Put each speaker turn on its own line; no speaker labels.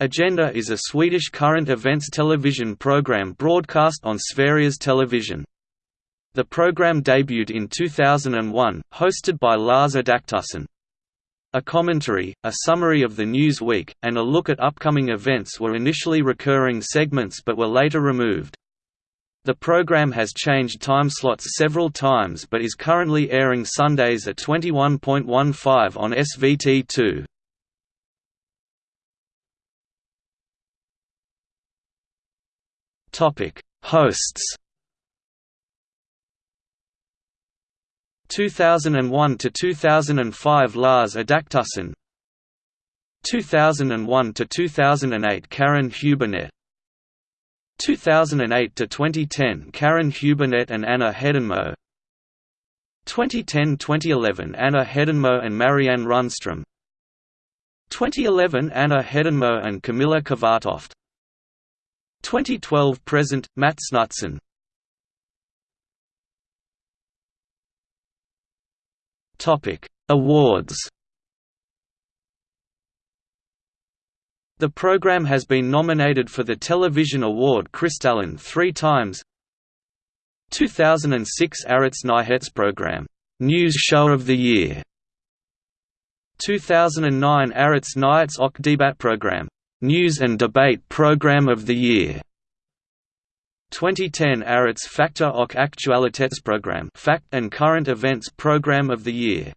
Agenda is a Swedish current events television program broadcast on Sveriges Television. The program debuted in 2001, hosted by Lars Adaktusson. A commentary, a summary of the news week, and a look at upcoming events were initially recurring segments but were later removed. The program has changed time slots several times but is currently airing Sundays at 21.15 on SVT2. Topic: Hosts. 2001 to 2005 Lars Adaktusson. 2001 to 2008 Karin Hübinette 2008 to 2010 Karin Hübinette and Anna Hedenmo. 2010-2011 Anna Hedenmo and Marianne Rundström. 2011 Anna Hedenmo and Camilla Kvartoft 2012 present Mats Knutsson Topic. Awards. The program has been nominated for the Television Award Kristallen three times. 2006 Årets Nyhetsprogram, News Show of the Year. 2009 Årets Nyhets och Debattprogram, News and Debate Program of the Year. 2010 Årets Fakta och Aktualitetsprogram Fact and Current Events Program of the Year